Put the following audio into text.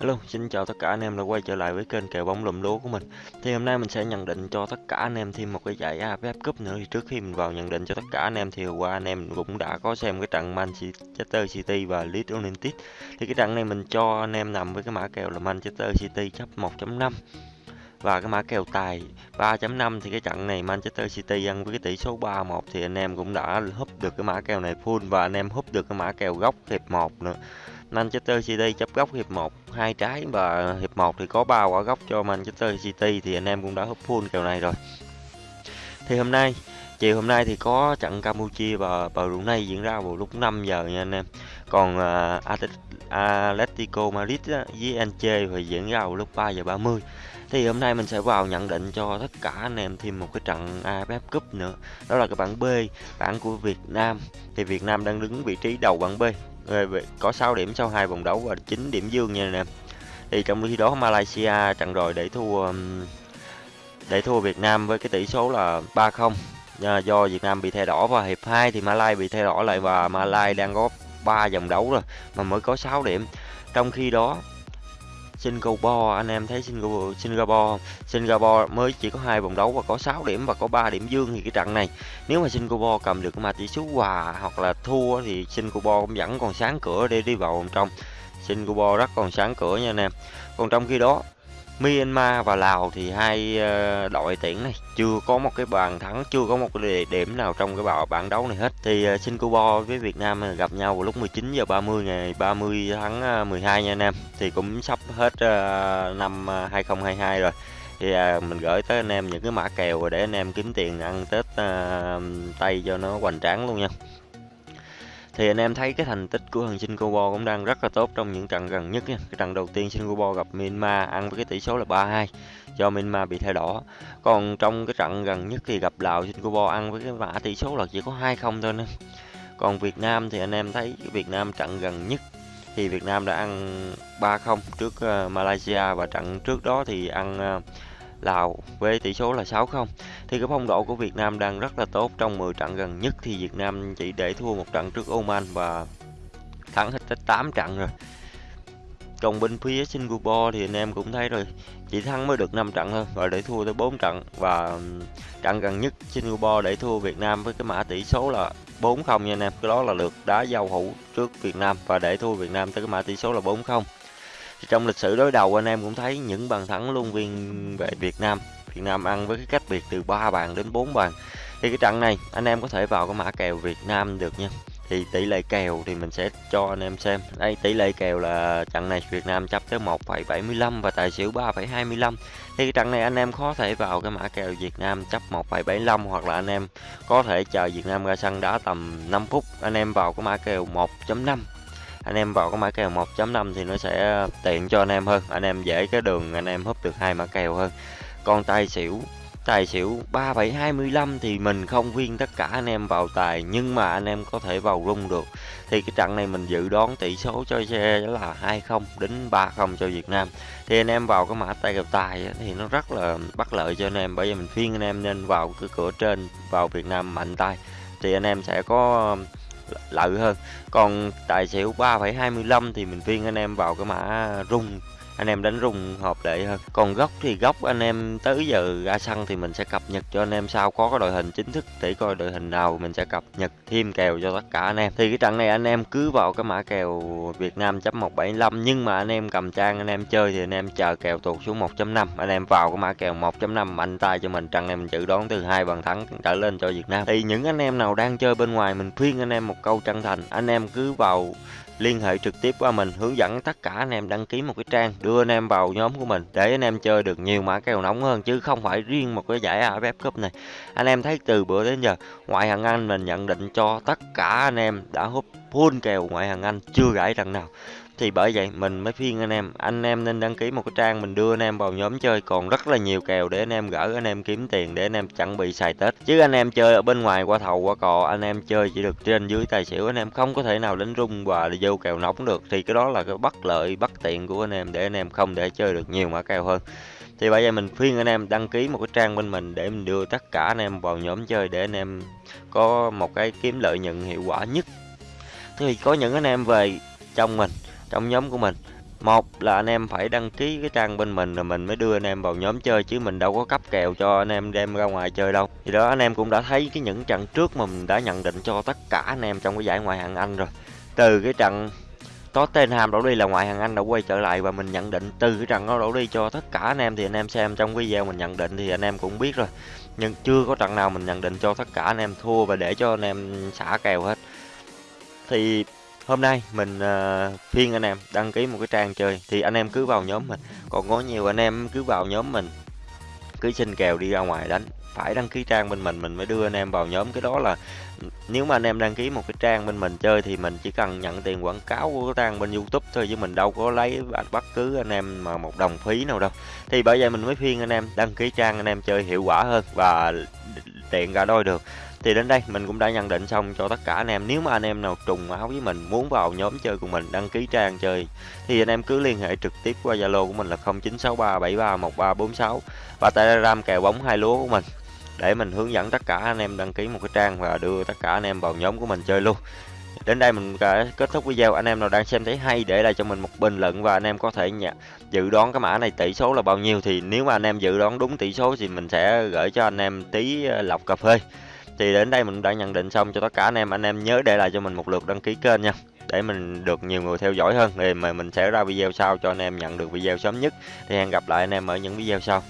Hello, xin chào tất cả anh em đã quay trở lại với kênh kèo bóng lùm lúa của mình. Thì hôm nay mình sẽ nhận định cho tất cả anh em thêm một cái giải AFF Cup nữa. Thì trước khi mình vào nhận định cho tất cả anh em thì hôm qua anh em cũng đã có xem cái trận Manchester City và Leeds United. Thì cái trận này mình cho anh em nằm với cái mã kèo là Manchester City chấp 1.5 và cái mã kèo tài 3.5 thì cái trận này Manchester City ăn với cái tỷ số 3-1 thì anh em cũng đã húp được cái mã kèo này full và anh em húp được cái mã kèo góc hiệp 1 nữa. Manchester City chấp góc hiệp 1 hai trái và hiệp 1 thì có ba quả góc cho Manchester City thì anh em cũng đã húp full kèo này rồi. Thì hôm nay chiều hôm nay thì có trận Campuchia và Brunei diễn ra vào lúc 5 giờ nha anh em. Còn uh, Atletico Madrid với Anche thì diễn ra vào lúc 3 giờ 30 thì hôm nay mình sẽ vào nhận định cho tất cả anh em thêm một cái trận AFF Cup nữa đó là cái bảng B bảng của Việt Nam thì Việt Nam đang đứng vị trí đầu bảng B có 6 điểm sau hai vòng đấu và 9 điểm dương nha anh em thì trong khi đó Malaysia trận rồi để thua để thua Việt Nam với cái tỷ số là 3-0 do Việt Nam bị thẻ đỏ và hiệp 2 thì Malai bị thẻ đỏ lại và Malai đang có 3 vòng đấu rồi mà mới có 6 điểm. Trong khi đó Singapore à? anh em thấy Singapore Singapore Singapore mới chỉ có hai vòng đấu và có 6 điểm và có 3 điểm dương thì cái trận này, nếu mà Singapore cầm được mà tỷ số hòa hoặc là thua thì Singapore cũng vẫn còn sáng cửa để đi vào vòng trong. Singapore rất còn sáng cửa nha anh em. Còn trong khi đó Myanmar và Lào thì hai ờ, đội tuyển này chưa có một cái bàn thắng, chưa có một cái điểm nào trong cái bảng bảng đấu này hết. Thì ờ, Singapore với Việt Nam gặp nhau vào lúc 19 giờ 30 ngày 30 tháng ờ, 12 nha anh em. Thì cũng sắp hết năm 2022 rồi. Thì mình gửi tới anh em những cái mã kèo để anh em kiếm tiền ăn Tết Tây cho nó hoành tráng luôn nha thì anh em thấy cái thành tích của thằng Singapore cũng đang rất là tốt trong những trận gần nhất nha. Cái trận đầu tiên Singapore gặp Myanmar ăn với cái tỷ số là 3-2 do Myanmar bị thay đỏ. Còn trong cái trận gần nhất thì gặp Lào, Singapore ăn với cái mã tỷ số là chỉ có 2-0 thôi nên Còn Việt Nam thì anh em thấy Việt Nam trận gần nhất thì Việt Nam đã ăn 3-0 trước ờ, Malaysia và trận trước đó thì ăn ờ, Lào với tỷ số là 6-0 thì cái phong độ của Việt Nam đang rất là tốt. Trong 10 trận gần nhất thì Việt Nam chỉ để thua một trận trước Oman và thắng hết tới 8 trận rồi. Còn bên phía Singapore thì anh em cũng thấy rồi, chỉ thắng mới được 5 trận thôi, và để thua tới 4 trận. Và trận gần nhất Singapore để thua Việt Nam với cái mã tỷ số là 4-0 nha anh em. Cái đó là lượt đá giao hữu trước Việt Nam và để thua Việt Nam tới cái mã tỷ số là 4-0 trong lịch sử đối đầu anh em cũng thấy những bàn thắng luôn viên về Việt Nam. Việt Nam ăn với cái cách biệt từ 3 bàn đến 4 bàn. Thì cái trận này anh em có thể vào cái mã kèo Việt Nam được nha. Thì tỷ lệ kèo thì mình sẽ cho anh em xem. Đây tỷ lệ kèo là trận này Việt Nam chấp tới 1,75 và tài xỉu 3,25 thì cái trận này anh em có thể vào cái mã kèo Việt Nam chấp 1,75 hoặc là anh em có thể chờ Việt Nam ra sân đá tầm 5 phút. Anh em vào cái mã kèo 1.5 anh em vào cái mã kèo 1.5 thì nó sẽ tiện cho anh em hơn. Anh em dễ cái đường, anh em húp được hai mã kèo hơn. Còn tài xỉu tài xỉu 3725 thì mình không khuyên tất cả anh em vào tài, nhưng mà anh em có thể vào rung được. Thì cái trận này mình dự đoán tỷ số cho xe là 20 đến 30 cho Việt Nam. Thì anh em vào cái mã tay kèo tài thì nó rất là bất lợi cho anh em, bởi vì mình phiên anh em nên vào cái cửa trên, vào Việt Nam mạnh tay. Thì anh em sẽ có lợi hơn. Còn tài xỉu 3,25 thì mình phiên anh em vào cái mã rung anh em đánh rung hợp lệ hơn. Còn góc thì góc anh em tới giờ ra sân thì mình sẽ cập nhật cho anh em sau có cái đội hình chính thức để coi đội hình nào mình sẽ cập nhật thêm kèo cho tất cả anh em. Thì cái trận này anh em cứ vào cái mã kèo Việt Nam chấm 175 nhưng mà anh em cầm trang anh em chơi thì anh em chờ kèo tụt xuống 1.5 anh em vào cái mã kèo 1.5 mạnh tay cho mình trận này mình dự đoán từ hai bàn thắng trở lên cho Việt Nam. Thì những anh em nào đang chơi bên ngoài mình khuyên anh em một câu chân thành. Anh em cứ vào liên hệ trực tiếp qua mình, hướng dẫn tất cả anh em đăng ký một cái trang, đưa anh em vào nhóm của mình, để anh em chơi được nhiều mã kèo nóng hơn, chứ không phải riêng một cái giải AFF Cup này. Anh em thấy từ bữa đến giờ, ngoại hạng Anh mình nhận định cho tất cả anh em đã hút full kèo ngoại hạng Anh chưa gãy lần nào thì bởi vậy mình mới khuyên anh em anh em nên đăng ký một cái trang mình đưa anh em vào nhóm chơi còn rất là nhiều kèo để anh em gỡ anh em kiếm tiền để anh em chuẩn bị xài tết chứ anh em chơi ở bên ngoài qua thầu qua cò anh em chơi chỉ được trên dưới tài xỉu anh em không có thể nào đánh rung và vô kèo nóng được thì cái đó là cái bất lợi bất tiện của anh em để anh em không để chơi được nhiều mã kèo hơn thì bây giờ mình khuyên anh em đăng ký một cái trang bên mình để mình đưa tất cả anh em vào nhóm chơi để anh em có một cái kiếm lợi nhuận hiệu quả nhất thì có những anh em về trong mình trong nhóm của mình một là anh em phải đăng ký cái trang bên mình rồi mình mới đưa anh em vào nhóm chơi chứ mình đâu có cấp kèo cho anh em đem ra ngoài chơi đâu thì đó anh em cũng đã thấy cái những trận trước mà mình đã nhận định cho tất cả anh em trong cái giải ngoại hạng Anh rồi từ cái trận Tottenham đổ đi là ngoại hạng Anh đã quay trở lại và mình nhận định từ cái trận đó đổ đi cho tất cả anh em thì anh em xem trong video mình nhận định thì anh em cũng biết rồi nhưng chưa có trận nào mình nhận định cho tất cả anh em thua và để cho anh em xả kèo hết thì hôm nay mình ờ, uh, phiên anh em đăng ký một cái trang chơi thì anh em cứ vào nhóm mình. Còn có nhiều anh em cứ vào nhóm mình cứ xin kèo đi ra ngoài đánh. Phải đăng ký trang bên mình mình mới đưa anh em vào nhóm. Cái đó là nếu mà anh em đăng ký một cái trang bên mình chơi thì mình chỉ cần nhận tiền quảng cáo của cái trang bên YouTube thôi chứ mình đâu có lấy bất cứ anh em mà một đồng phí nào đâu. Thì bởi vậy mình mới khuyên anh em đăng ký trang anh em chơi hiệu quả hơn và tiện cả đôi được thì đến đây mình cũng đã nhận định xong cho tất cả anh em. Nếu mà anh em nào trùng áo với mình, muốn vào nhóm chơi của mình, đăng ký trang chơi, thì anh em cứ liên hệ trực tiếp qua Zalo của mình là 0963731346 và Telegram kèo bóng hai lúa của mình để mình hướng dẫn tất cả anh em đăng ký một cái trang và đưa tất cả anh em vào nhóm của mình chơi luôn. Đến đây mình đã kết thúc video. Anh em nào đang xem thấy hay, để lại cho mình một bình luận và anh em có thể nhận dự đoán cái mã này tỷ số là bao nhiêu. Thì nếu mà anh em dự đoán đúng tỷ số thì mình sẽ gửi cho anh em tí ờ, lọc cà phê thì đến đây mình đã nhận định xong cho tất cả anh em. Anh em nhớ để lại cho mình một lượt đăng ký kênh nha, để mình được nhiều người theo dõi hơn. Thì mà mình sẽ ra video sau cho anh em nhận được video sớm nhất. Thì hẹn gặp lại anh em ở những video sau.